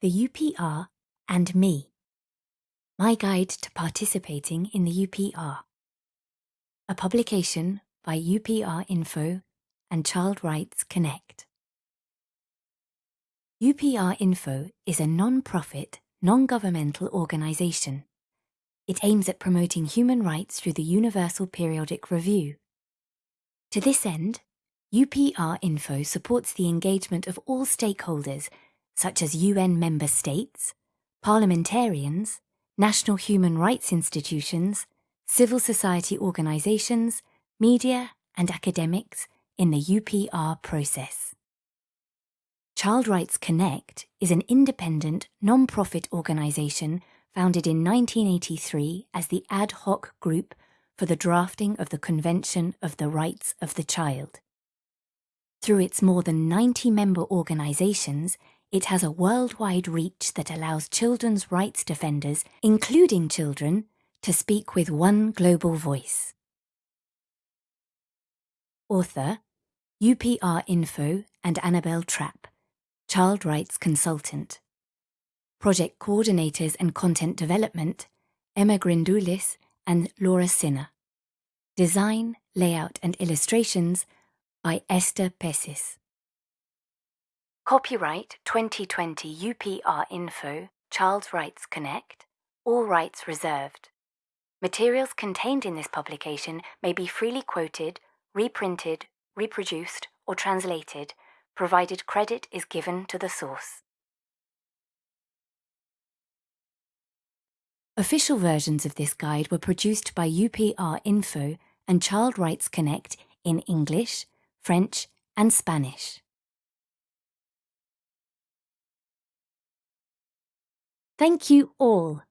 The UPR and Me. My Guide to Participating in the UPR. A publication by UPR Info and Child Rights Connect. UPR Info is a non-profit, non-governmental organisation. It aims at promoting human rights through the Universal Periodic Review. To this end, UPR Info supports the engagement of all stakeholders such as UN member states, parliamentarians, national human rights institutions, civil society organisations, media and academics in the UPR process. Child Rights Connect is an independent, non-profit organisation founded in 1983 as the ad hoc group for the drafting of the Convention of the Rights of the Child. Through its more than 90 member organisations, it has a worldwide reach that allows children's rights defenders, including children, to speak with one global voice. Author, UPR Info and Annabelle Trapp, Child Rights Consultant. Project Coordinators and Content Development, Emma Grindulis and Laura Sinner. Design, Layout and Illustrations by Esther Pessis. Copyright 2020 UPR Info, Child Rights Connect, all rights reserved. Materials contained in this publication may be freely quoted, reprinted, reproduced, or translated, provided credit is given to the source. Official versions of this guide were produced by UPR Info and Child Rights Connect in English, French, and Spanish. Thank you all.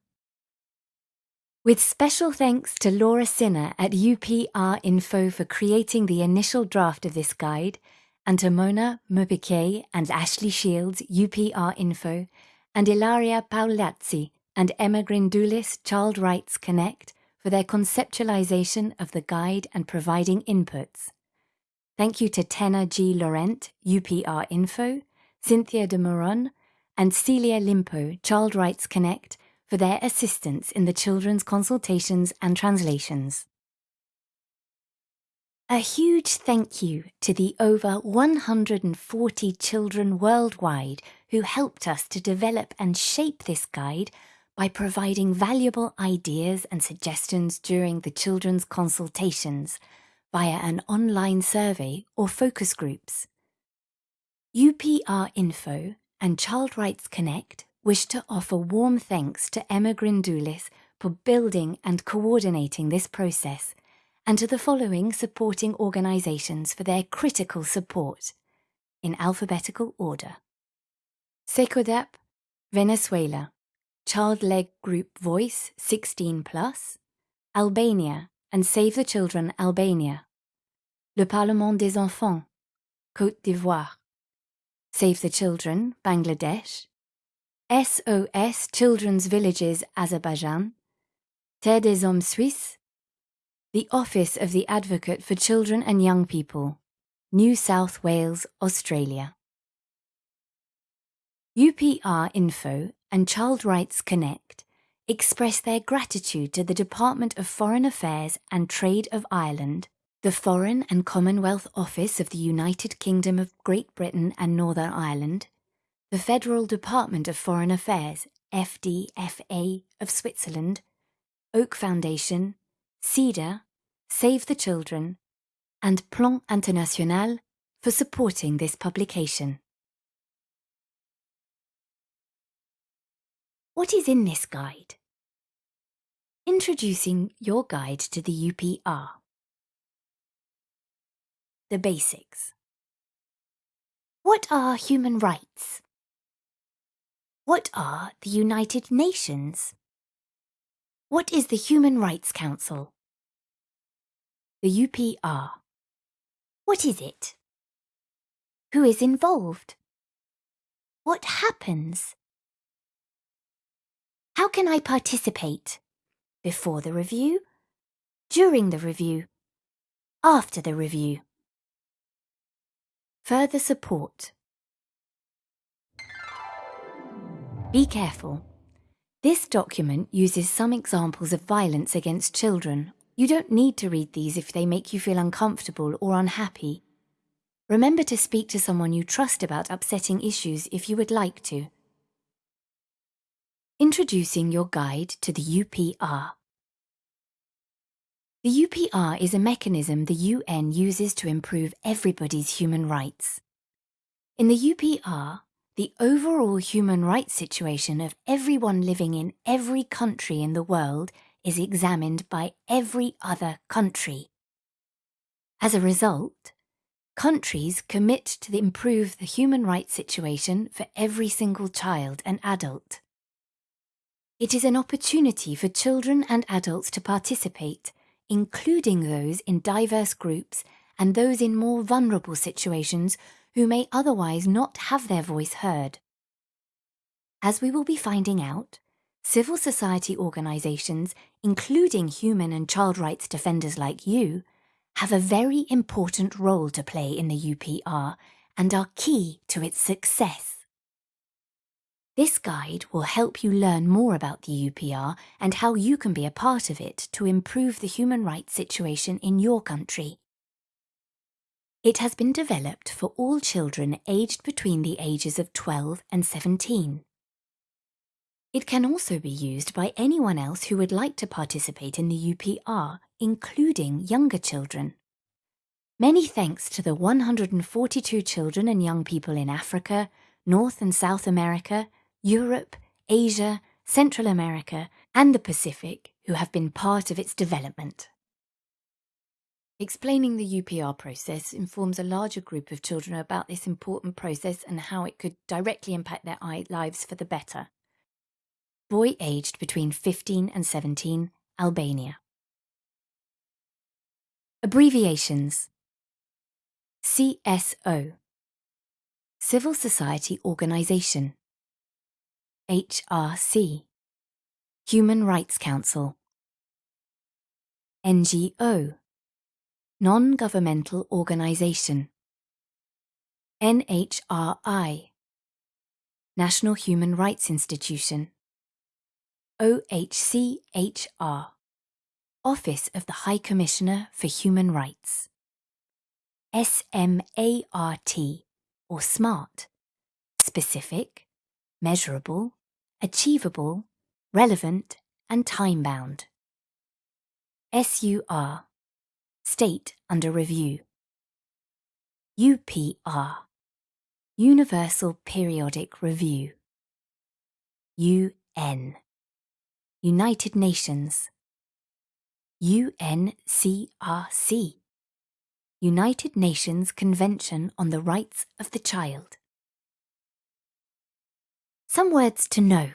With special thanks to Laura Sinner at UPR Info for creating the initial draft of this guide, and to Mona M'Bikay and Ashley Shields, UPR Info, and Ilaria Paolazzi and Emma Grindulis, Child Rights Connect, for their conceptualization of the guide and providing inputs. Thank you to Tena G. Laurent, UPR Info, Cynthia de Moron, and Celia Limpo, Child Rights Connect, for their assistance in the children's consultations and translations. A huge thank you to the over 140 children worldwide who helped us to develop and shape this guide by providing valuable ideas and suggestions during the children's consultations via an online survey or focus groups. UPR Info and Child Rights Connect wish to offer warm thanks to Emma Grindulis for building and coordinating this process, and to the following supporting organisations for their critical support, in alphabetical order. CECODAP, Venezuela, Child Leg Group Voice 16 Plus, Albania and Save the Children Albania, Le Parlement des Enfants, Côte d'Ivoire, Save the Children, Bangladesh, SOS Children's Villages, Azerbaijan, Terre des Hommes Suisse, the Office of the Advocate for Children and Young People, New South Wales, Australia. UPR Info and Child Rights Connect express their gratitude to the Department of Foreign Affairs and Trade of Ireland the Foreign and Commonwealth Office of the United Kingdom of Great Britain and Northern Ireland, the Federal Department of Foreign Affairs, FDFA of Switzerland, Oak Foundation, CEDA, Save the Children, and Plan International for supporting this publication. What is in this guide? Introducing your guide to the UPR. The basics. What are human rights? What are the United Nations? What is the Human Rights Council? The UPR. What is it? Who is involved? What happens? How can I participate? Before the review? during the review, after the review. Further support. Be careful. This document uses some examples of violence against children. You don't need to read these if they make you feel uncomfortable or unhappy. Remember to speak to someone you trust about upsetting issues if you would like to. Introducing your guide to the UPR. The UPR is a mechanism the UN uses to improve everybody's human rights. In the UPR, the overall human rights situation of everyone living in every country in the world is examined by every other country. As a result, countries commit to improve the human rights situation for every single child and adult. It is an opportunity for children and adults to participate including those in diverse groups and those in more vulnerable situations who may otherwise not have their voice heard. As we will be finding out, civil society organisations, including human and child rights defenders like you, have a very important role to play in the UPR and are key to its success. This guide will help you learn more about the UPR and how you can be a part of it to improve the human rights situation in your country. It has been developed for all children aged between the ages of 12 and 17. It can also be used by anyone else who would like to participate in the UPR, including younger children. Many thanks to the 142 children and young people in Africa, North and South America, Europe, Asia, Central America, and the Pacific who have been part of its development. Explaining the UPR process informs a larger group of children about this important process and how it could directly impact their lives for the better. Boy aged between 15 and 17, Albania. Abbreviations CSO Civil Society Organization HRC Human Rights Council. NGO Non-Governmental Organization. NHRI National Human Rights Institution. OHCHR Office of the High Commissioner for Human Rights. SMART or SMART Specific, Measurable, achievable, relevant, and time-bound. SUR, State under Review. UPR, Universal Periodic Review. UN, United Nations. UNCRC, United Nations Convention on the Rights of the Child. Some words to know.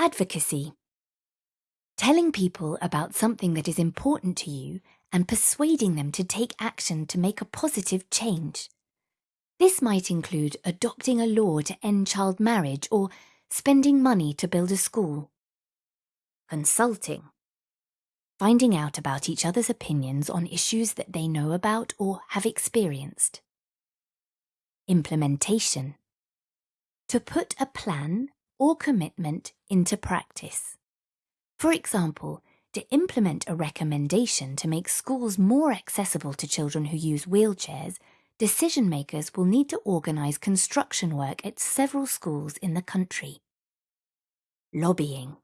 Advocacy. Telling people about something that is important to you and persuading them to take action to make a positive change. This might include adopting a law to end child marriage or spending money to build a school. Consulting. Finding out about each other's opinions on issues that they know about or have experienced. Implementation to put a plan or commitment into practice. For example, to implement a recommendation to make schools more accessible to children who use wheelchairs, decision makers will need to organise construction work at several schools in the country. Lobbying.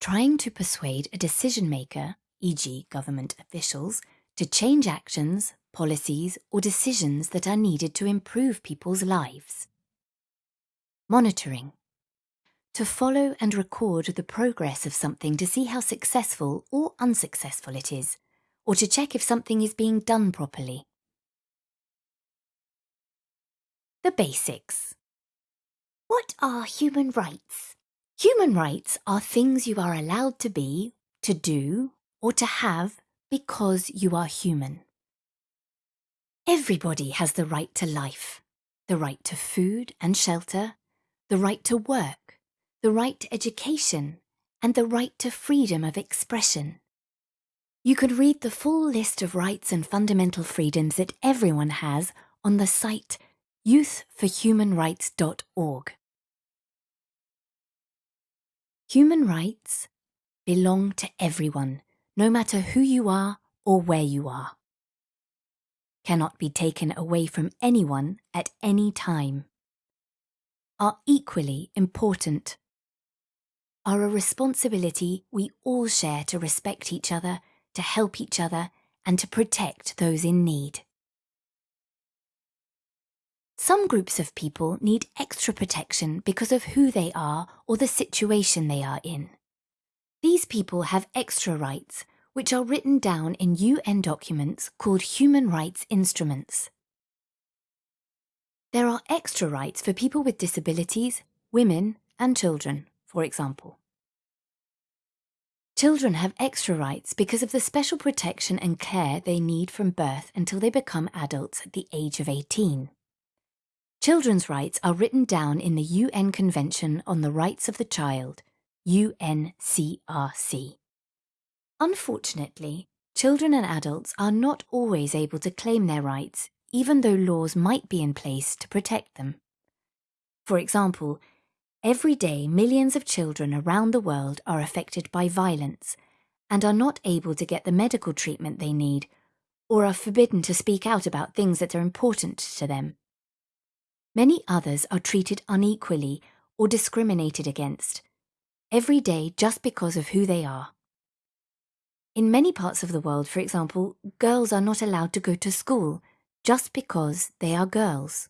Trying to persuade a decision maker, e.g. government officials, to change actions, policies or decisions that are needed to improve people's lives. Monitoring. To follow and record the progress of something to see how successful or unsuccessful it is, or to check if something is being done properly. The basics. What are human rights? Human rights are things you are allowed to be, to do, or to have because you are human. Everybody has the right to life, the right to food and shelter, the right to work, the right to education, and the right to freedom of expression. You could read the full list of rights and fundamental freedoms that everyone has on the site youthforhumanrights.org. Human rights belong to everyone, no matter who you are or where you are. Cannot be taken away from anyone at any time. Are equally important. Are a responsibility we all share to respect each other, to help each other, and to protect those in need. Some groups of people need extra protection because of who they are or the situation they are in. These people have extra rights, which are written down in UN documents called human rights instruments. There are extra rights for people with disabilities, women, and children, for example. Children have extra rights because of the special protection and care they need from birth until they become adults at the age of 18. Children's rights are written down in the UN Convention on the Rights of the Child, UNCRC. Unfortunately, children and adults are not always able to claim their rights, even though laws might be in place to protect them. For example, every day millions of children around the world are affected by violence and are not able to get the medical treatment they need or are forbidden to speak out about things that are important to them. Many others are treated unequally or discriminated against, every day just because of who they are. In many parts of the world, for example, girls are not allowed to go to school just because they are girls.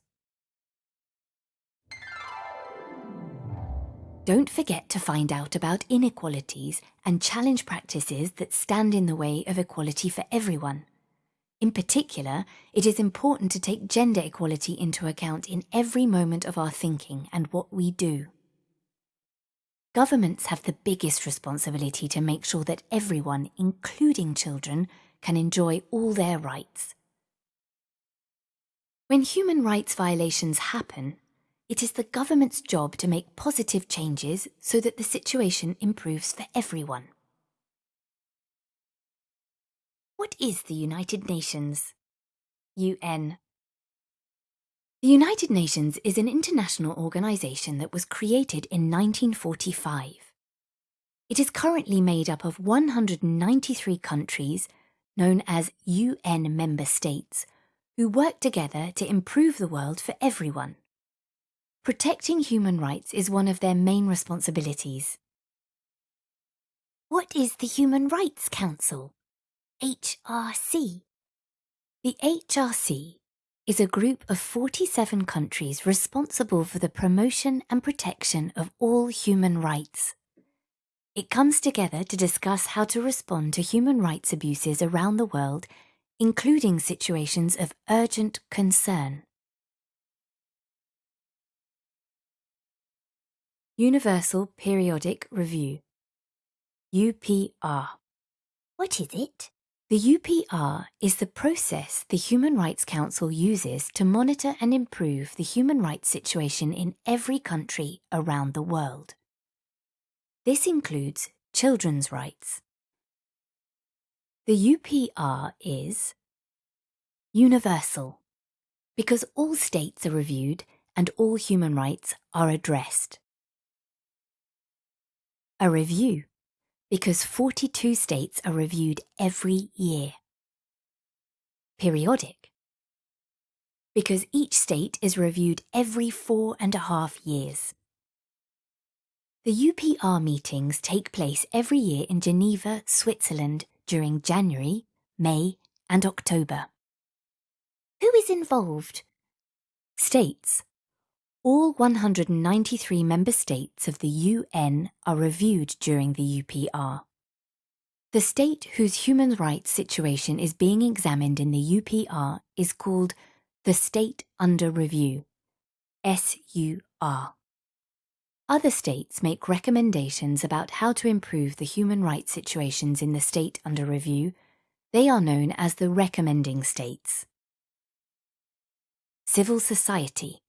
Don't forget to find out about inequalities and challenge practices that stand in the way of equality for everyone. In particular, it is important to take gender equality into account in every moment of our thinking and what we do. Governments have the biggest responsibility to make sure that everyone, including children, can enjoy all their rights. When human rights violations happen, it is the government's job to make positive changes so that the situation improves for everyone. What is the United Nations? UN. The United Nations is an international organisation that was created in 1945. It is currently made up of 193 countries, known as UN member states, who work together to improve the world for everyone. Protecting human rights is one of their main responsibilities. What is the Human Rights Council? HRC. The HRC is a group of 47 countries responsible for the promotion and protection of all human rights. It comes together to discuss how to respond to human rights abuses around the world, including situations of urgent concern. Universal Periodic Review UPR What is it? The UPR is the process the Human Rights Council uses to monitor and improve the human rights situation in every country around the world. This includes children's rights. The UPR is universal because all states are reviewed and all human rights are addressed. A review because 42 states are reviewed every year. Periodic, because each state is reviewed every four and a half years. The UPR meetings take place every year in Geneva, Switzerland during January, May and October. Who is involved? States, all 193 member states of the UN are reviewed during the UPR. The state whose human rights situation is being examined in the UPR is called the State Under Review, SUR. Other states make recommendations about how to improve the human rights situations in the state under review. They are known as the recommending states. Civil society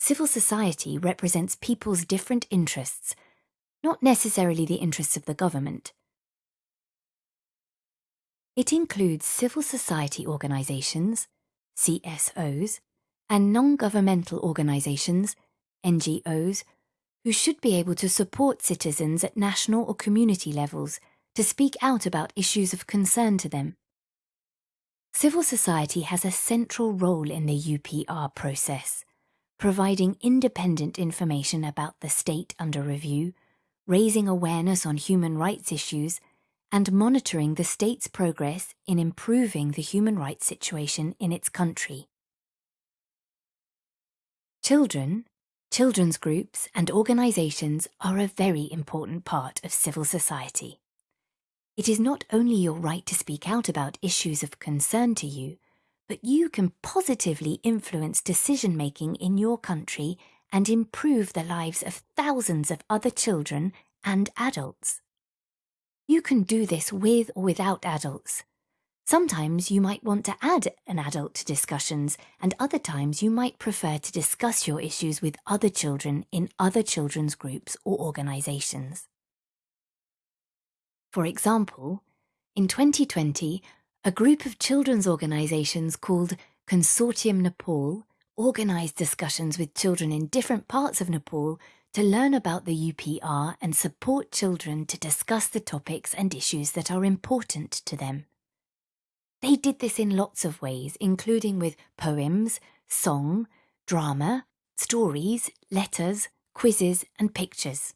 Civil society represents people's different interests, not necessarily the interests of the government. It includes civil society organisations, CSOs, and non-governmental organisations, NGOs, who should be able to support citizens at national or community levels to speak out about issues of concern to them. Civil society has a central role in the UPR process, providing independent information about the state under review, raising awareness on human rights issues, and monitoring the state's progress in improving the human rights situation in its country. Children, children's groups and organisations are a very important part of civil society. It is not only your right to speak out about issues of concern to you, but you can positively influence decision making in your country and improve the lives of thousands of other children and adults. You can do this with or without adults. Sometimes you might want to add an adult to discussions, and other times you might prefer to discuss your issues with other children in other children's groups or organisations. For example, in 2020, a group of children's organisations called Consortium Nepal organised discussions with children in different parts of Nepal to learn about the UPR and support children to discuss the topics and issues that are important to them. They did this in lots of ways, including with poems, song, drama, stories, letters, quizzes and pictures.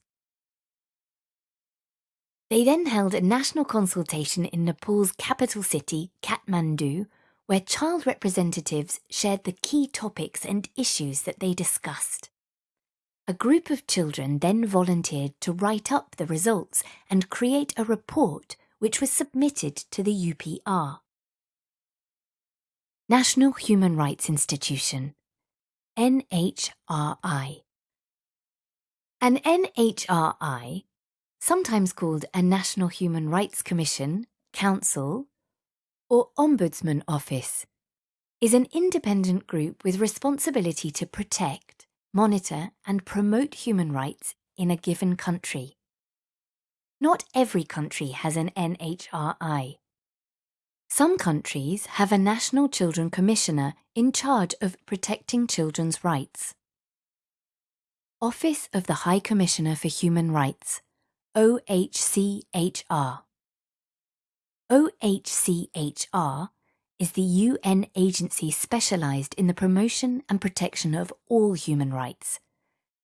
They then held a national consultation in Nepal's capital city, Kathmandu, where child representatives shared the key topics and issues that they discussed. A group of children then volunteered to write up the results and create a report which was submitted to the UPR. National Human Rights Institution NHRI An NHRI sometimes called a National Human Rights Commission, Council, or Ombudsman Office, is an independent group with responsibility to protect, monitor and promote human rights in a given country. Not every country has an NHRI. Some countries have a National Children Commissioner in charge of protecting children's rights. Office of the High Commissioner for Human Rights OHCHR. OHCHR is the UN agency specialised in the promotion and protection of all human rights.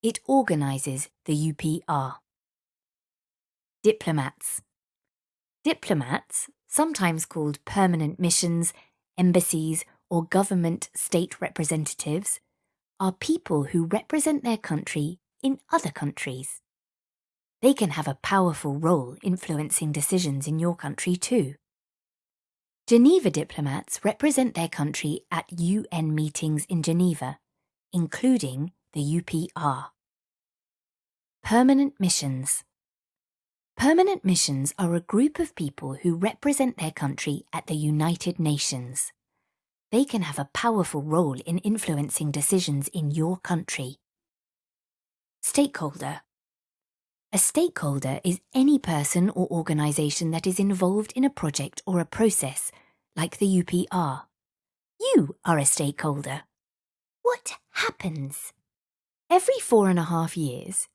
It organises the UPR. Diplomats. Diplomats, sometimes called permanent missions, embassies, or government state representatives, are people who represent their country in other countries. They can have a powerful role influencing decisions in your country too. Geneva diplomats represent their country at UN meetings in Geneva, including the UPR. Permanent missions. Permanent missions are a group of people who represent their country at the United Nations. They can have a powerful role in influencing decisions in your country. Stakeholder. A stakeholder is any person or organisation that is involved in a project or a process, like the UPR. You are a stakeholder. What happens? Every four and a half years,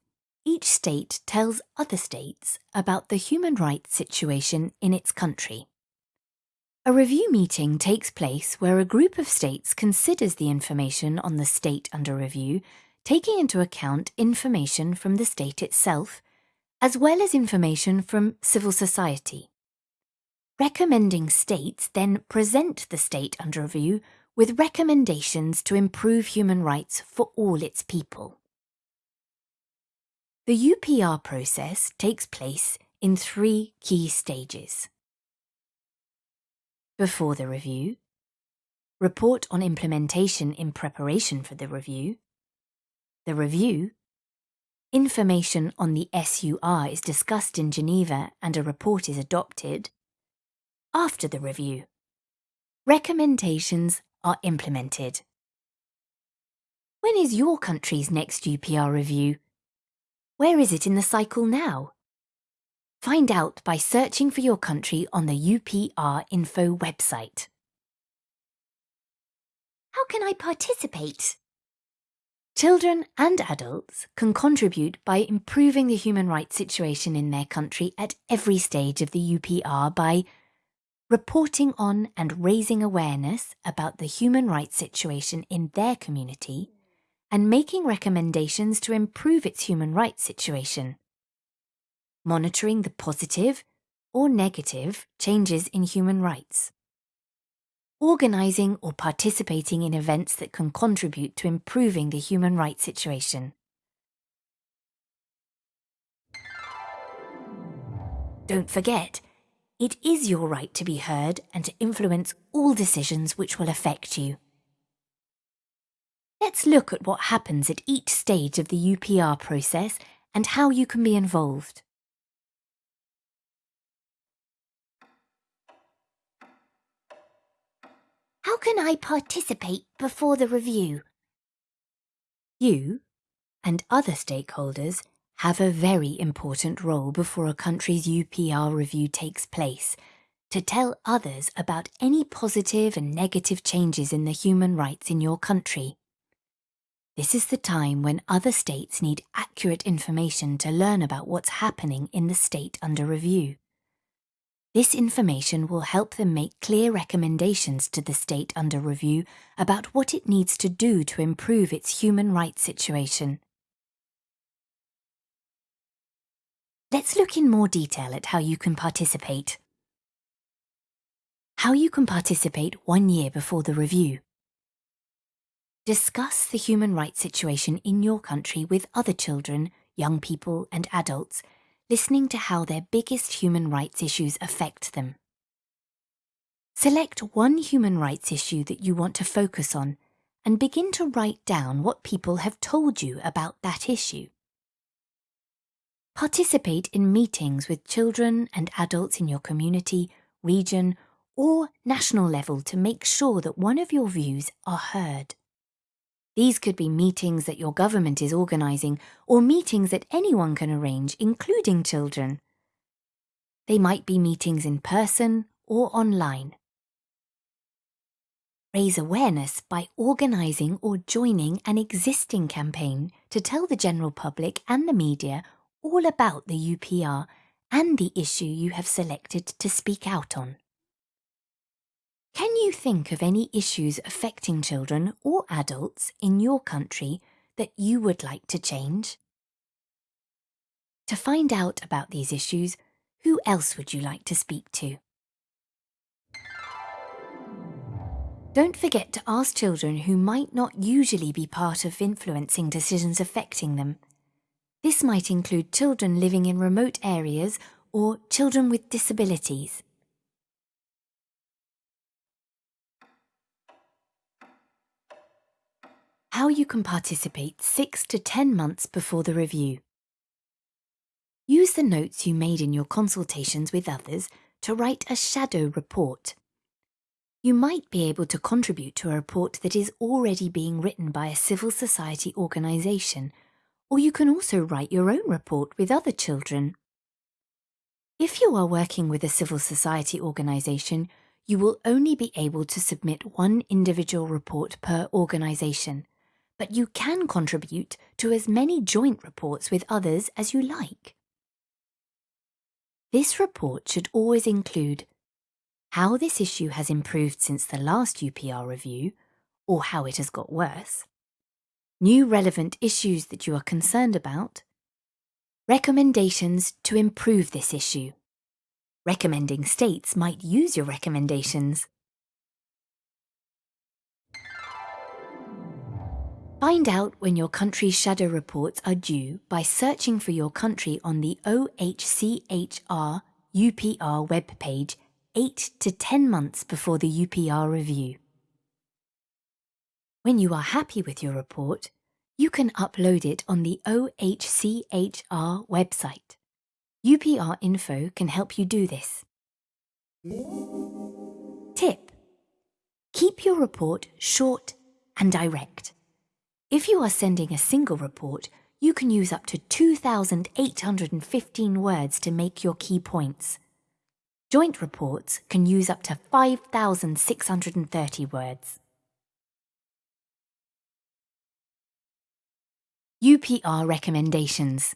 each state tells other states about the human rights situation in its country. A review meeting takes place where a group of states considers the information on the state under review, taking into account information from the state itself, as well as information from civil society. Recommending states then present the state under review with recommendations to improve human rights for all its people. The UPR process takes place in three key stages. Before the review, report on implementation in preparation for the review, the review, Information on the SUR is discussed in Geneva and a report is adopted. After the review, recommendations are implemented. When is your country's next UPR review? Where is it in the cycle now? Find out by searching for your country on the UPR Info website. How can I participate? Children and adults can contribute by improving the human rights situation in their country at every stage of the UPR by reporting on and raising awareness about the human rights situation in their community and making recommendations to improve its human rights situation, monitoring the positive or negative changes in human rights, organising or participating in events that can contribute to improving the human rights situation. Don't forget, it is your right to be heard and to influence all decisions which will affect you. Let's look at what happens at each stage of the UPR process and how you can be involved. How can I participate before the review? You and other stakeholders have a very important role before a country's UPR review takes place to tell others about any positive and negative changes in the human rights in your country. This is the time when other states need accurate information to learn about what's happening in the state under review. This information will help them make clear recommendations to the state under review about what it needs to do to improve its human rights situation. Let's look in more detail at how you can participate. How you can participate one year before the review. Discuss the human rights situation in your country with other children, young people and adults listening to how their biggest human rights issues affect them. Select one human rights issue that you want to focus on and begin to write down what people have told you about that issue. Participate in meetings with children and adults in your community, region, or national level to make sure that one of your views are heard. These could be meetings that your government is organising or meetings that anyone can arrange, including children. They might be meetings in person or online. Raise awareness by organising or joining an existing campaign to tell the general public and the media all about the UPR and the issue you have selected to speak out on. Can you think of any issues affecting children or adults in your country that you would like to change? To find out about these issues, who else would you like to speak to? Don't forget to ask children who might not usually be part of influencing decisions affecting them. This might include children living in remote areas or children with disabilities. How you can participate 6 to 10 months before the review. Use the notes you made in your consultations with others to write a shadow report. You might be able to contribute to a report that is already being written by a civil society organisation, or you can also write your own report with other children. If you are working with a civil society organisation, you will only be able to submit one individual report per organisation but you can contribute to as many joint reports with others as you like. This report should always include how this issue has improved since the last UPR review, or how it has got worse, new relevant issues that you are concerned about, recommendations to improve this issue. Recommending states might use your recommendations. Find out when your country's shadow reports are due by searching for your country on the OHCHR UPR webpage 8 to 10 months before the UPR review. When you are happy with your report, you can upload it on the OHCHR website. UPR Info can help you do this. Tip. Keep your report short and direct. If you are sending a single report, you can use up to 2,815 words to make your key points. Joint reports can use up to 5,630 words. UPR recommendations.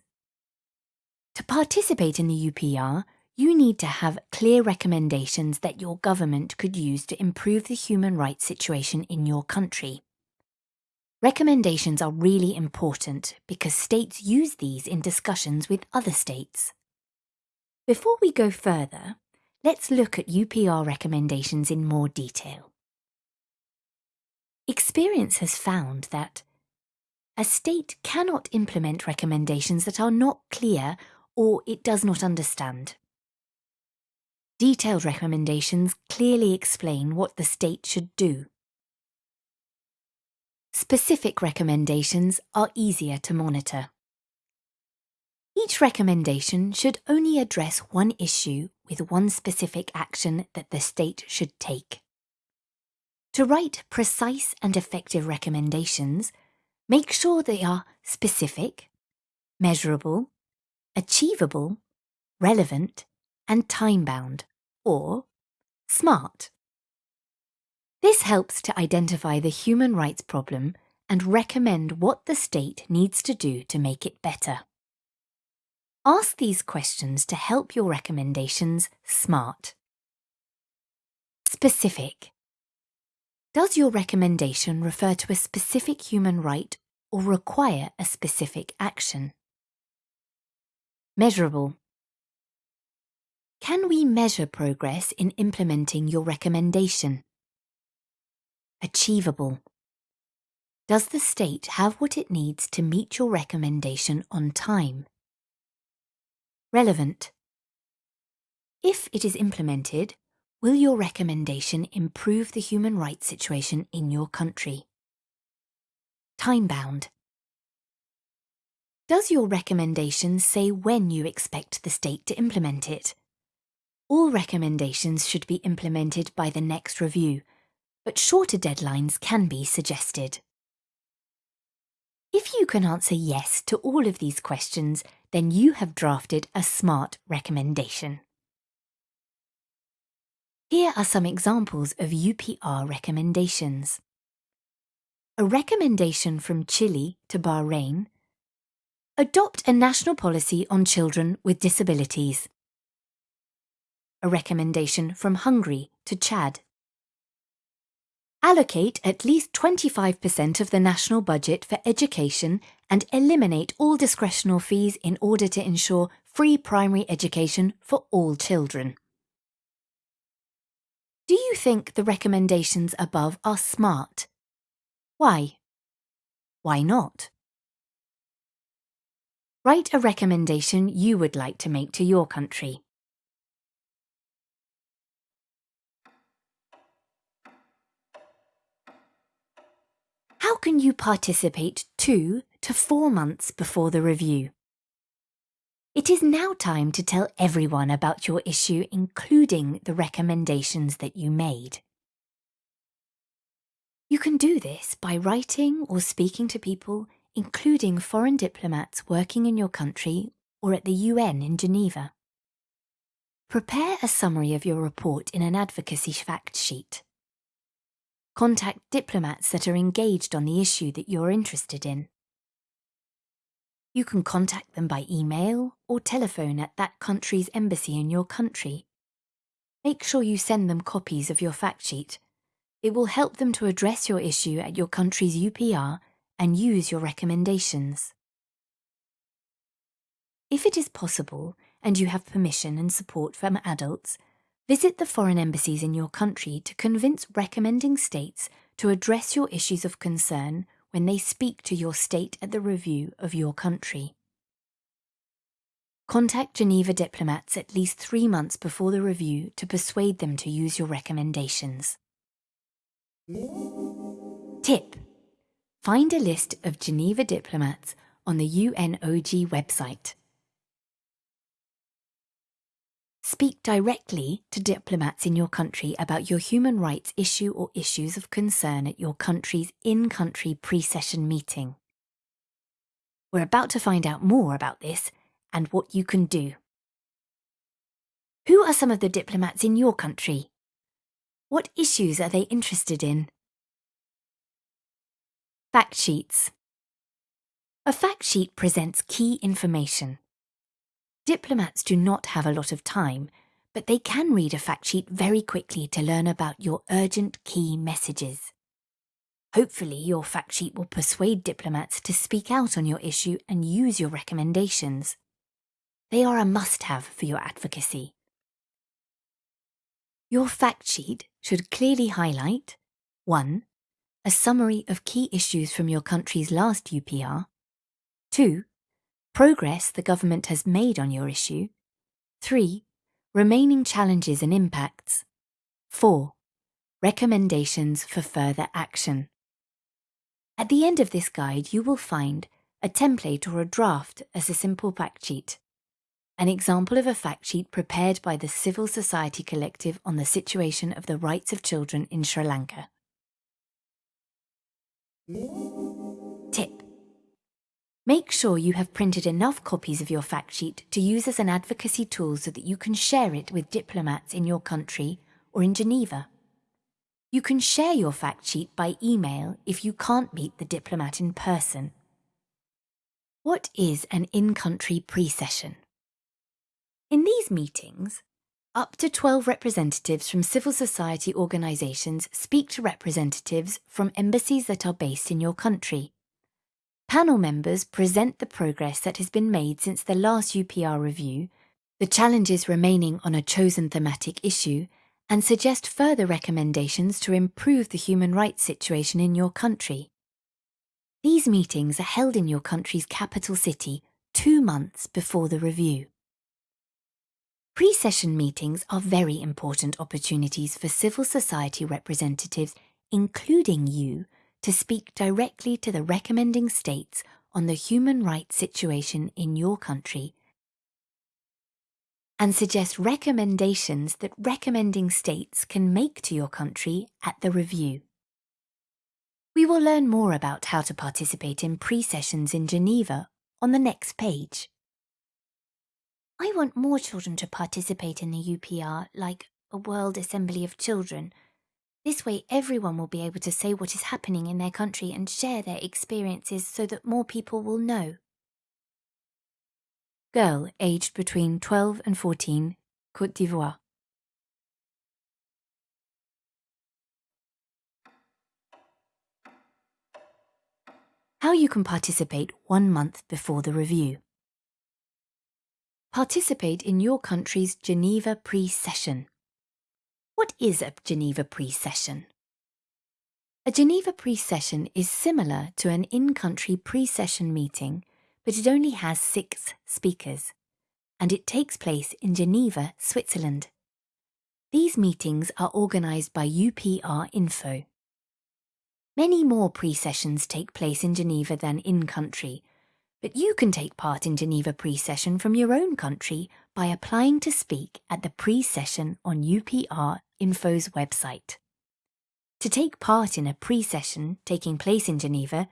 To participate in the UPR, you need to have clear recommendations that your government could use to improve the human rights situation in your country. Recommendations are really important because states use these in discussions with other states. Before we go further, let's look at UPR recommendations in more detail. Experience has found that a state cannot implement recommendations that are not clear or it does not understand. Detailed recommendations clearly explain what the state should do. Specific recommendations are easier to monitor. Each recommendation should only address one issue with one specific action that the state should take. To write precise and effective recommendations, make sure they are specific, measurable, achievable, relevant, and time-bound or SMART. This helps to identify the human rights problem and recommend what the state needs to do to make it better. Ask these questions to help your recommendations SMART. Specific. Does your recommendation refer to a specific human right or require a specific action? Measurable. Can we measure progress in implementing your recommendation? Achievable. Does the state have what it needs to meet your recommendation on time? Relevant. If it is implemented, will your recommendation improve the human rights situation in your country? Time-bound. Does your recommendation say when you expect the state to implement it? All recommendations should be implemented by the next review, but shorter deadlines can be suggested. If you can answer yes to all of these questions, then you have drafted a SMART recommendation. Here are some examples of UPR recommendations. A recommendation from Chile to Bahrain. Adopt a national policy on children with disabilities a recommendation from Hungary to Chad. Allocate at least 25% of the national budget for education and eliminate all discretional fees in order to ensure free primary education for all children. Do you think the recommendations above are smart? Why? Why not? Write a recommendation you would like to make to your country. How can you participate two to four months before the review? It is now time to tell everyone about your issue, including the recommendations that you made. You can do this by writing or speaking to people, including foreign diplomats working in your country or at the UN in Geneva. Prepare a summary of your report in an advocacy fact sheet. Contact diplomats that are engaged on the issue that you're interested in. You can contact them by email or telephone at that country's embassy in your country. Make sure you send them copies of your fact sheet. It will help them to address your issue at your country's UPR and use your recommendations. If it is possible and you have permission and support from adults, Visit the foreign embassies in your country to convince recommending states to address your issues of concern when they speak to your state at the review of your country. Contact Geneva diplomats at least three months before the review to persuade them to use your recommendations. Tip. Find a list of Geneva diplomats on the UNOG website. Speak directly to diplomats in your country about your human rights issue or issues of concern at your country's in-country pre-session meeting. We're about to find out more about this and what you can do. Who are some of the diplomats in your country? What issues are they interested in? Fact sheets. A fact sheet presents key information. Diplomats do not have a lot of time, but they can read a fact sheet very quickly to learn about your urgent key messages. Hopefully, your fact sheet will persuade diplomats to speak out on your issue and use your recommendations. They are a must have for your advocacy. Your fact sheet should clearly highlight 1 a summary of key issues from your country's last UPR. 2. Progress the government has made on your issue. 3. Remaining challenges and impacts. 4. Recommendations for further action. At the end of this guide, you will find a template or a draft as a simple fact sheet. An example of a fact sheet prepared by the Civil Society Collective on the situation of the rights of children in Sri Lanka. Tip. Make sure you have printed enough copies of your fact sheet to use as an advocacy tool so that you can share it with diplomats in your country or in Geneva. You can share your fact sheet by email if you can't meet the diplomat in person. What is an in-country pre-session? In these meetings, up to 12 representatives from civil society organisations speak to representatives from embassies that are based in your country. Panel members present the progress that has been made since the last UPR review, the challenges remaining on a chosen thematic issue, and suggest further recommendations to improve the human rights situation in your country. These meetings are held in your country's capital city two months before the review. Pre-session meetings are very important opportunities for civil society representatives, including you, to speak directly to the recommending states on the human rights situation in your country and suggest recommendations that recommending states can make to your country at the review. We will learn more about how to participate in pre-sessions in Geneva on the next page. I want more children to participate in the UPR, like a World Assembly of Children. This way, everyone will be able to say what is happening in their country and share their experiences so that more people will know. Girl aged between 12 and 14, Côte d'Ivoire. How you can participate one month before the review. Participate in your country's Geneva pre-session. What is a Geneva pre-session? A Geneva pre-session is similar to an in-country pre-session meeting, but it only has six speakers, and it takes place in Geneva, Switzerland. These meetings are organised by UPR Info. Many more pre-sessions take place in Geneva than in-country, but you can take part in Geneva pre-session from your own country by applying to speak at the pre-session on UPR Info's website. To take part in a pre-session taking place in Geneva,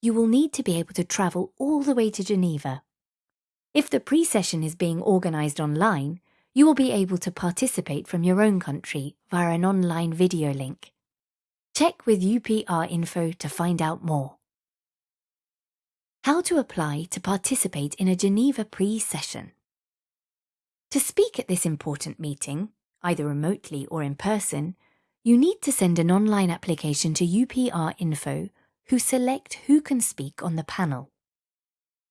you will need to be able to travel all the way to Geneva. If the pre-session is being organised online, you will be able to participate from your own country via an online video link. Check with UPR Info to find out more. How to apply to participate in a Geneva pre-session. To speak at this important meeting, either remotely or in person, you need to send an online application to UPR Info who select who can speak on the panel.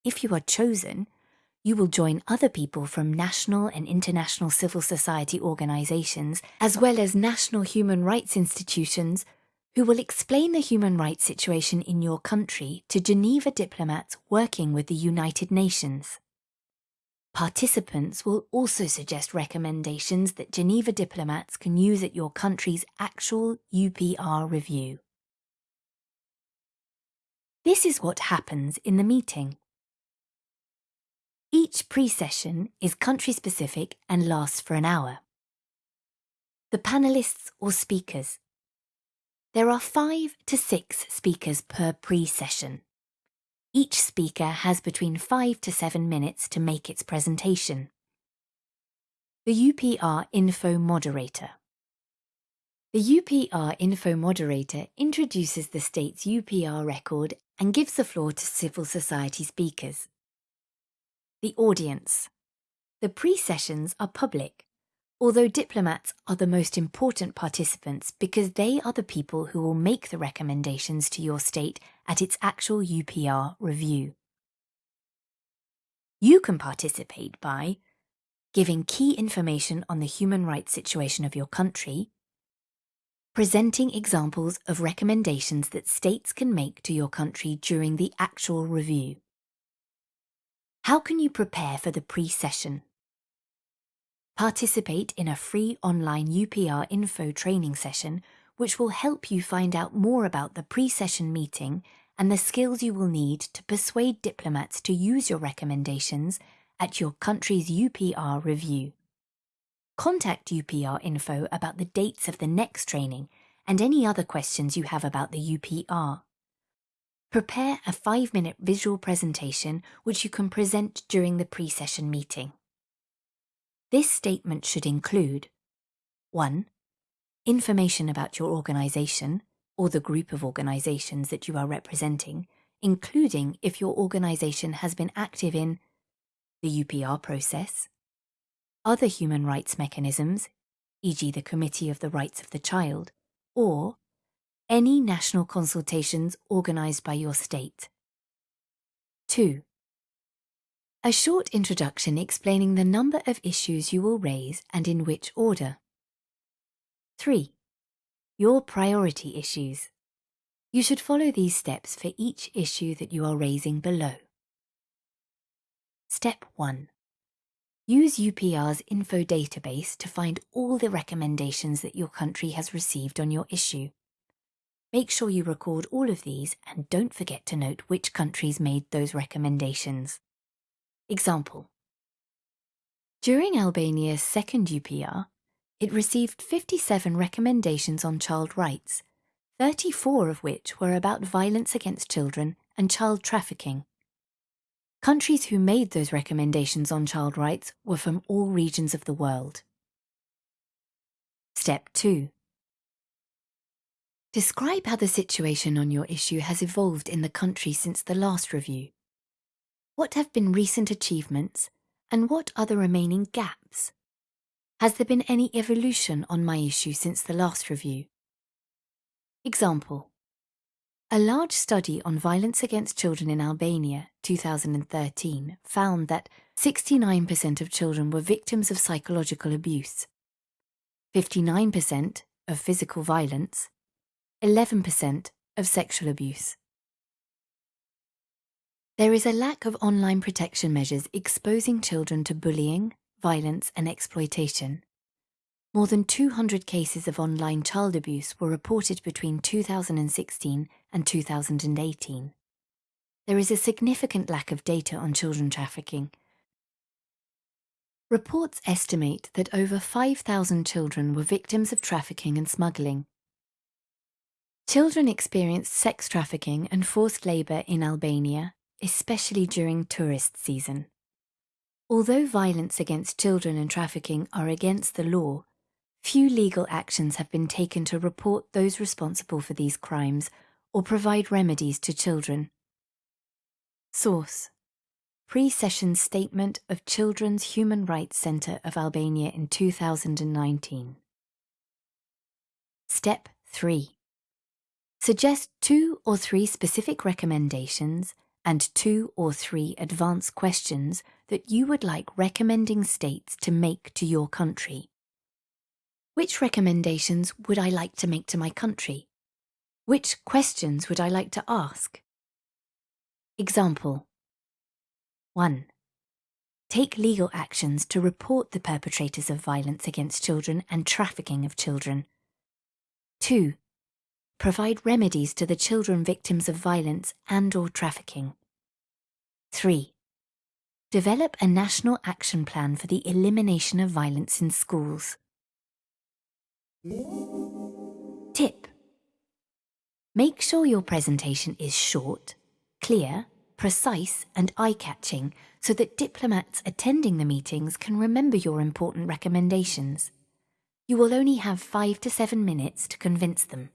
If you are chosen, you will join other people from national and international civil society organisations, as well as national human rights institutions who will explain the human rights situation in your country to Geneva diplomats working with the United Nations. Participants will also suggest recommendations that Geneva diplomats can use at your country's actual UPR review. This is what happens in the meeting. Each pre-session is country-specific and lasts for an hour. The panellists or speakers there are five to six speakers per pre-session. Each speaker has between five to seven minutes to make its presentation. The UPR Info Moderator The UPR Info Moderator introduces the state's UPR record and gives the floor to civil society speakers. The audience. The pre-sessions are public, although diplomats are the most important participants because they are the people who will make the recommendations to your state at its actual UPR review. You can participate by giving key information on the human rights situation of your country, presenting examples of recommendations that states can make to your country during the actual review. How can you prepare for the pre-session? Participate in a free online UPR info training session which will help you find out more about the pre-session meeting and the skills you will need to persuade diplomats to use your recommendations at your country's UPR review. Contact UPR Info about the dates of the next training and any other questions you have about the UPR. Prepare a five-minute visual presentation which you can present during the pre-session meeting. This statement should include 1. Information about your organisation or the group of organisations that you are representing, including if your organisation has been active in the UPR process, other human rights mechanisms, e.g. the Committee of the Rights of the Child, or any national consultations organised by your state. 2. A short introduction explaining the number of issues you will raise and in which order. 3. Your priority issues. You should follow these steps for each issue that you are raising below. Step 1. Use UPR's info database to find all the recommendations that your country has received on your issue. Make sure you record all of these and don't forget to note which countries made those recommendations. Example During Albania's second UPR, it received 57 recommendations on child rights, 34 of which were about violence against children and child trafficking. Countries who made those recommendations on child rights were from all regions of the world. Step 2. Describe how the situation on your issue has evolved in the country since the last review. What have been recent achievements and what are the remaining gaps? Has there been any evolution on my issue since the last review? Example. A large study on violence against children in Albania, 2013, found that 69% of children were victims of psychological abuse, 59% of physical violence, 11% of sexual abuse. There is a lack of online protection measures exposing children to bullying, violence and exploitation. More than 200 cases of online child abuse were reported between 2016 and 2018. There is a significant lack of data on children trafficking. Reports estimate that over 5,000 children were victims of trafficking and smuggling. Children experienced sex trafficking and forced labour in Albania especially during tourist season. Although violence against children and trafficking are against the law, few legal actions have been taken to report those responsible for these crimes or provide remedies to children. Source Pre-session Statement of Children's Human Rights Centre of Albania in 2019 Step 3 Suggest two or three specific recommendations and two or three advance questions that you would like recommending states to make to your country. Which recommendations would I like to make to my country? Which questions would I like to ask? Example 1. Take legal actions to report the perpetrators of violence against children and trafficking of children. 2 provide remedies to the children victims of violence and or trafficking. 3. Develop a national action plan for the elimination of violence in schools. Tip. Make sure your presentation is short, clear, precise and eye-catching so that diplomats attending the meetings can remember your important recommendations. You will only have five to seven minutes to convince them.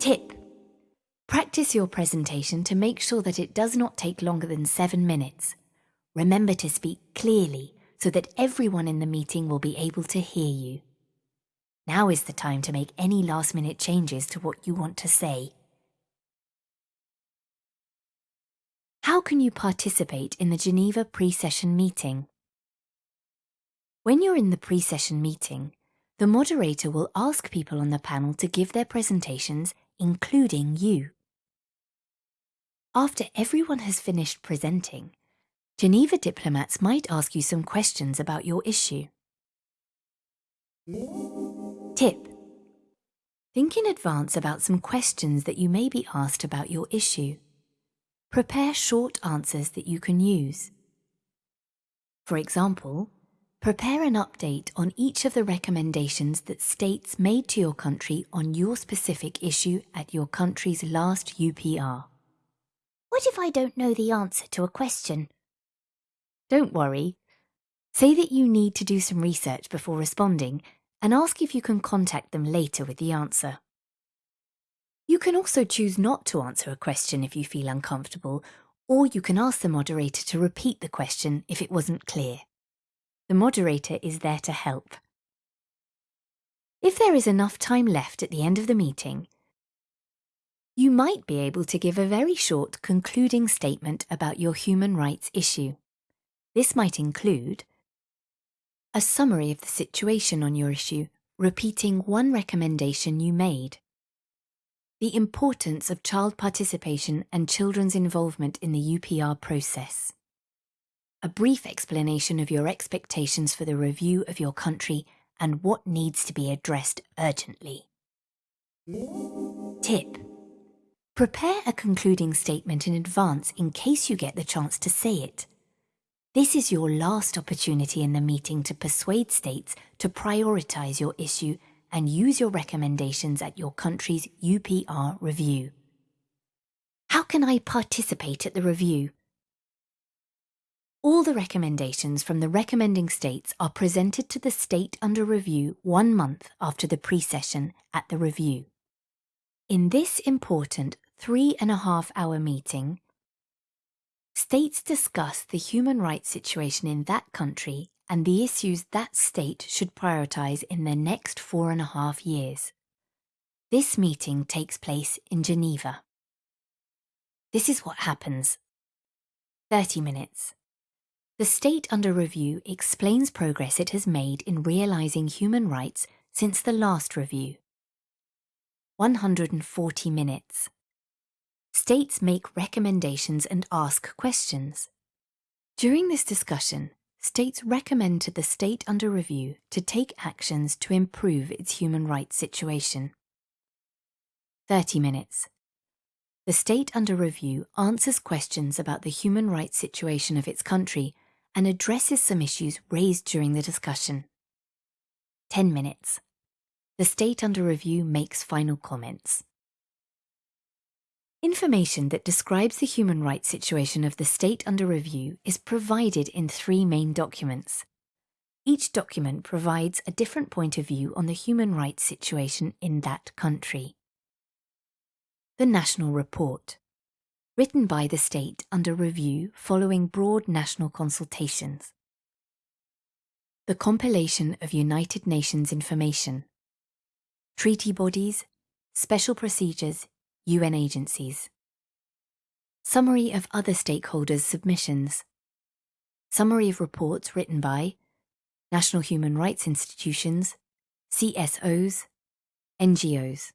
Tip. Practice your presentation to make sure that it does not take longer than seven minutes. Remember to speak clearly so that everyone in the meeting will be able to hear you. Now is the time to make any last minute changes to what you want to say. How can you participate in the Geneva pre-session meeting? When you're in the pre-session meeting, the moderator will ask people on the panel to give their presentations, including you. After everyone has finished presenting, Geneva diplomats might ask you some questions about your issue. Tip. Think in advance about some questions that you may be asked about your issue. Prepare short answers that you can use. For example, prepare an update on each of the recommendations that states made to your country on your specific issue at your country's last UPR. What if I don't know the answer to a question? Don't worry. Say that you need to do some research before responding and ask if you can contact them later with the answer. You can also choose not to answer a question if you feel uncomfortable, or you can ask the moderator to repeat the question if it wasn't clear. The moderator is there to help. If there is enough time left at the end of the meeting, you might be able to give a very short concluding statement about your human rights issue. This might include a summary of the situation on your issue, repeating one recommendation you made the importance of child participation and children's involvement in the UPR process. A brief explanation of your expectations for the review of your country and what needs to be addressed urgently. Tip. Prepare a concluding statement in advance in case you get the chance to say it. This is your last opportunity in the meeting to persuade states to prioritise your issue and use your recommendations at your country's UPR review. How can I participate at the review? All the recommendations from the recommending states are presented to the state under review one month after the pre-session at the review. In this important three and a half hour meeting, states discuss the human rights situation in that country and the issues that state should prioritise in the next four and a half years. This meeting takes place in Geneva. This is what happens. 30 minutes. The state under review explains progress it has made in realising human rights since the last review. 140 minutes. States make recommendations and ask questions. During this discussion, states recommend to the state under review to take actions to improve its human rights situation. 30 minutes. The state under review answers questions about the human rights situation of its country and addresses some issues raised during the discussion. 10 minutes. The state under review makes final comments. Information that describes the human rights situation of the state under review is provided in three main documents. Each document provides a different point of view on the human rights situation in that country. The National Report, written by the state under review following broad national consultations. The compilation of United Nations information, treaty bodies, special procedures, UN agencies. Summary of other stakeholders' submissions. Summary of reports written by National Human Rights Institutions, CSOs, NGOs.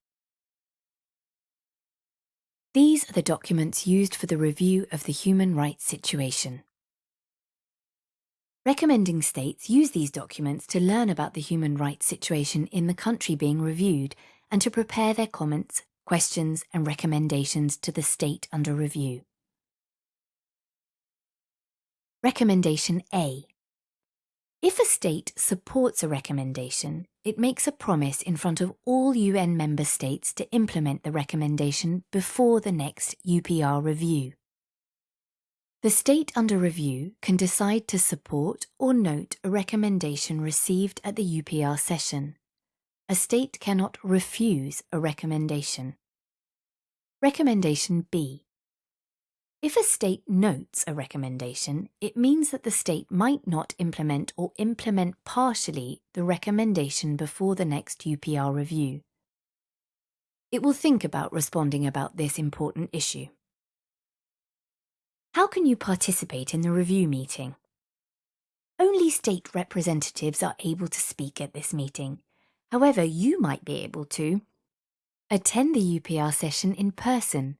These are the documents used for the review of the human rights situation. Recommending states use these documents to learn about the human rights situation in the country being reviewed and to prepare their comments questions and recommendations to the state under review. Recommendation A. If a state supports a recommendation, it makes a promise in front of all UN member states to implement the recommendation before the next UPR review. The state under review can decide to support or note a recommendation received at the UPR session. A state cannot refuse a recommendation. Recommendation B. If a state notes a recommendation, it means that the state might not implement or implement partially the recommendation before the next UPR review. It will think about responding about this important issue. How can you participate in the review meeting? Only state representatives are able to speak at this meeting. However, you might be able to attend the UPR session in person,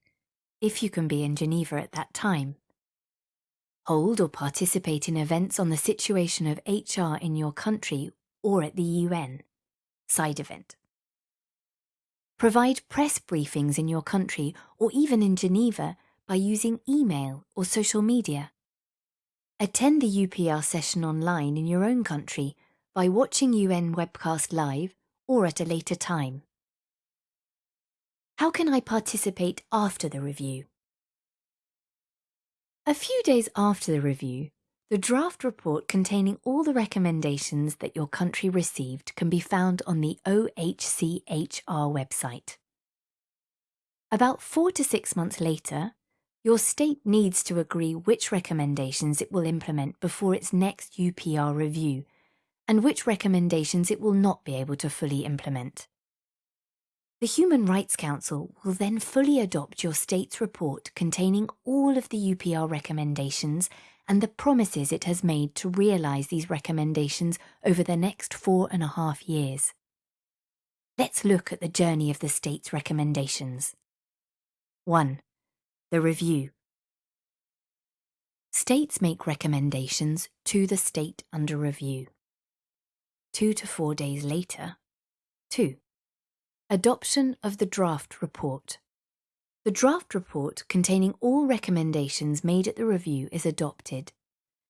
if you can be in Geneva at that time. Hold or participate in events on the situation of HR in your country or at the UN. Side event. Provide press briefings in your country or even in Geneva by using email or social media. Attend the UPR session online in your own country by watching UN webcast live or at a later time. How can I participate after the review? A few days after the review, the draft report containing all the recommendations that your country received can be found on the OHCHR website. About four to six months later, your state needs to agree which recommendations it will implement before its next UPR review and which recommendations it will not be able to fully implement. The Human Rights Council will then fully adopt your state's report containing all of the UPR recommendations and the promises it has made to realise these recommendations over the next four and a half years. Let's look at the journey of the state's recommendations. 1 the review. States make recommendations to the state under review. Two to four days later. 2. Adoption of the draft report. The draft report containing all recommendations made at the review is adopted.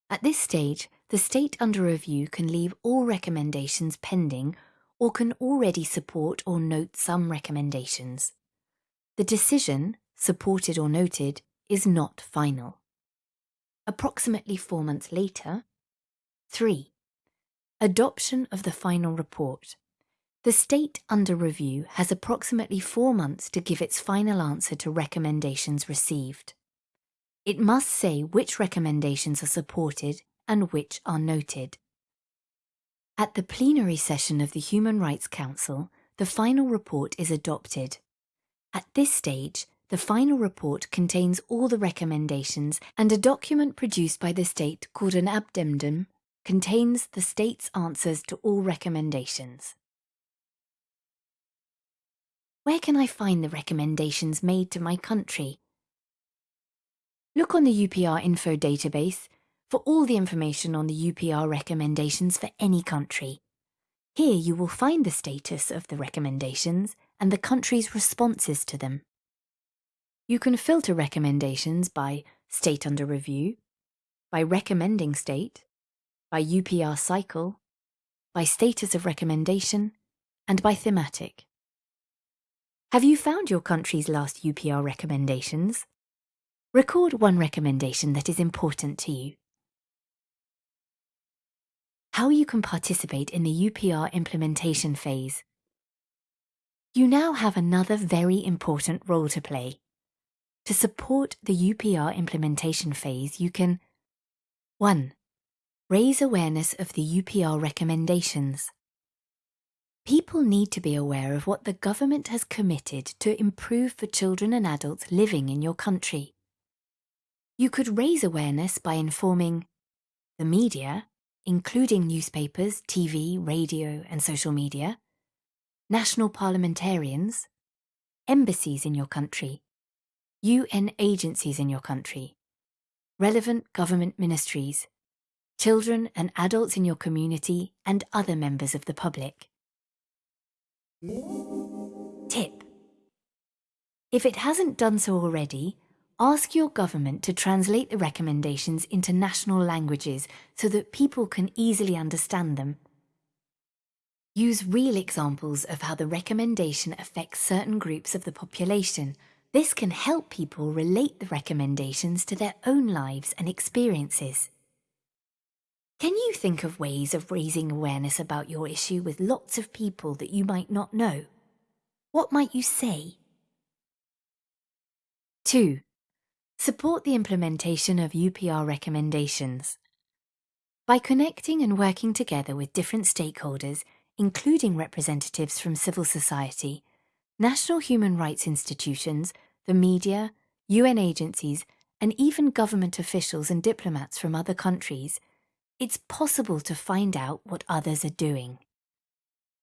At this stage, the state under review can leave all recommendations pending or can already support or note some recommendations. The decision, supported or noted, is not final. Approximately four months later, 3. Adoption of the final report. The state under review has approximately four months to give its final answer to recommendations received. It must say which recommendations are supported and which are noted. At the plenary session of the Human Rights Council, the final report is adopted. At this stage, the final report contains all the recommendations and a document produced by the state called an addendum contains the state's answers to all recommendations. Where can I find the recommendations made to my country? Look on the UPR info database for all the information on the UPR recommendations for any country. Here you will find the status of the recommendations and the country's responses to them. You can filter recommendations by state under review, by recommending state, by UPR cycle, by status of recommendation, and by thematic. Have you found your country's last UPR recommendations? Record one recommendation that is important to you. How you can participate in the UPR implementation phase. You now have another very important role to play. To support the UPR implementation phase, you can 1. Raise awareness of the UPR recommendations. People need to be aware of what the government has committed to improve for children and adults living in your country. You could raise awareness by informing the media, including newspapers, TV, radio, and social media, national parliamentarians, embassies in your country, UN agencies in your country, relevant government ministries, children and adults in your community, and other members of the public. Tip. If it hasn't done so already, ask your government to translate the recommendations into national languages so that people can easily understand them. Use real examples of how the recommendation affects certain groups of the population. This can help people relate the recommendations to their own lives and experiences. Can you think of ways of raising awareness about your issue with lots of people that you might not know? What might you say? 2. Support the implementation of UPR recommendations. By connecting and working together with different stakeholders, including representatives from civil society, national human rights institutions, the media, UN agencies, and even government officials and diplomats from other countries, it's possible to find out what others are doing.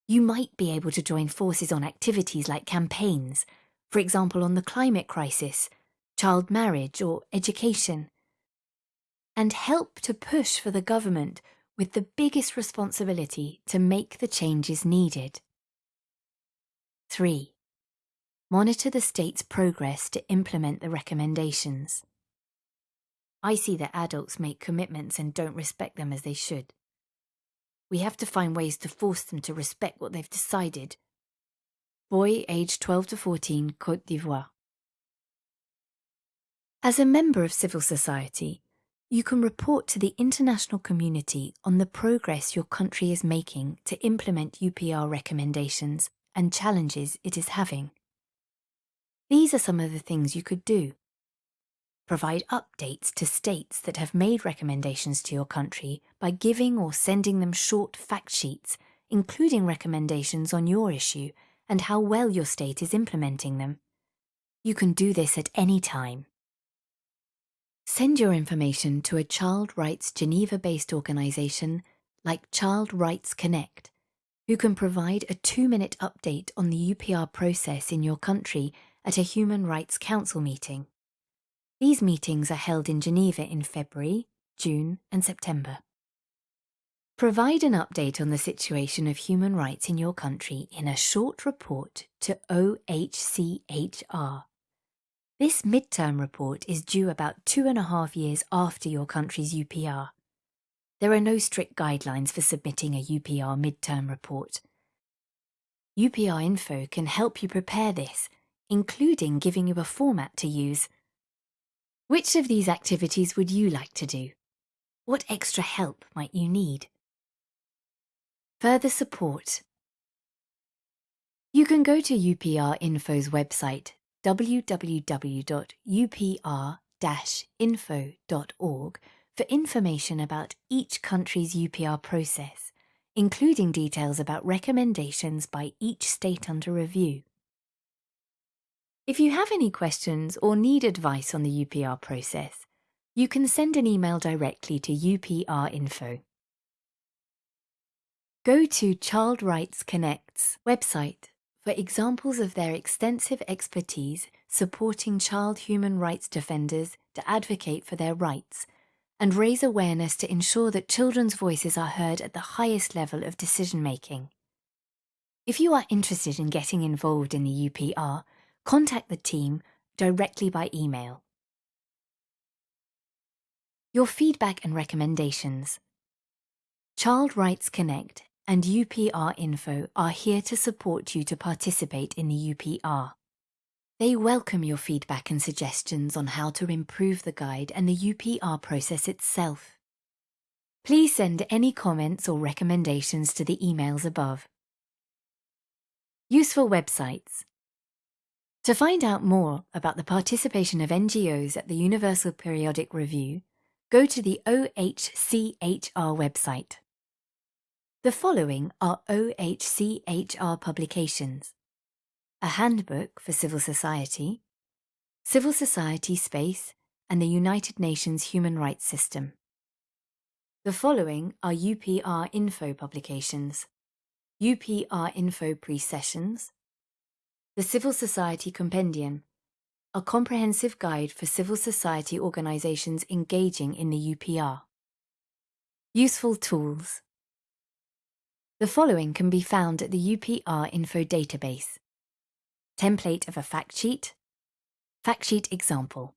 You might be able to join forces on activities like campaigns, for example on the climate crisis, child marriage or education, and help to push for the government with the biggest responsibility to make the changes needed. 3. Monitor the state's progress to implement the recommendations. I see that adults make commitments and don't respect them as they should. We have to find ways to force them to respect what they've decided. Boy aged 12 to 14, Côte d'Ivoire. As a member of civil society, you can report to the international community on the progress your country is making to implement UPR recommendations and challenges it is having. These are some of the things you could do provide updates to states that have made recommendations to your country by giving or sending them short fact sheets, including recommendations on your issue and how well your state is implementing them. You can do this at any time. Send your information to a child rights Geneva-based organisation like Child Rights Connect, who can provide a two-minute update on the UPR process in your country at a Human Rights Council meeting. These meetings are held in Geneva in February, June and September. Provide an update on the situation of human rights in your country in a short report to OHCHR. This midterm report is due about two and a half years after your country's UPR. There are no strict guidelines for submitting a UPR midterm report. UPR Info can help you prepare this, including giving you a format to use which of these activities would you like to do? What extra help might you need? Further support. You can go to UPR Info's website www.upr-info.org for information about each country's UPR process, including details about recommendations by each state under review. If you have any questions or need advice on the UPR process, you can send an email directly to UPR Info. Go to Child Rights Connect's website for examples of their extensive expertise supporting child human rights defenders to advocate for their rights and raise awareness to ensure that children's voices are heard at the highest level of decision making. If you are interested in getting involved in the UPR, contact the team directly by email. Your feedback and recommendations. Child Rights Connect and UPR Info are here to support you to participate in the UPR. They welcome your feedback and suggestions on how to improve the guide and the UPR process itself. Please send any comments or recommendations to the emails above. Useful websites to find out more about the participation of NGOs at the Universal Periodic Review, go to the OHCHR website. The following are OHCHR publications. A Handbook for Civil Society, Civil Society Space and the United Nations Human Rights System. The following are UPR Info publications. UPR Info Pre-Sessions, the Civil Society Compendium, a comprehensive guide for civil society organisations engaging in the UPR. Useful tools. The following can be found at the UPR Info database. Template of a fact sheet, fact sheet example.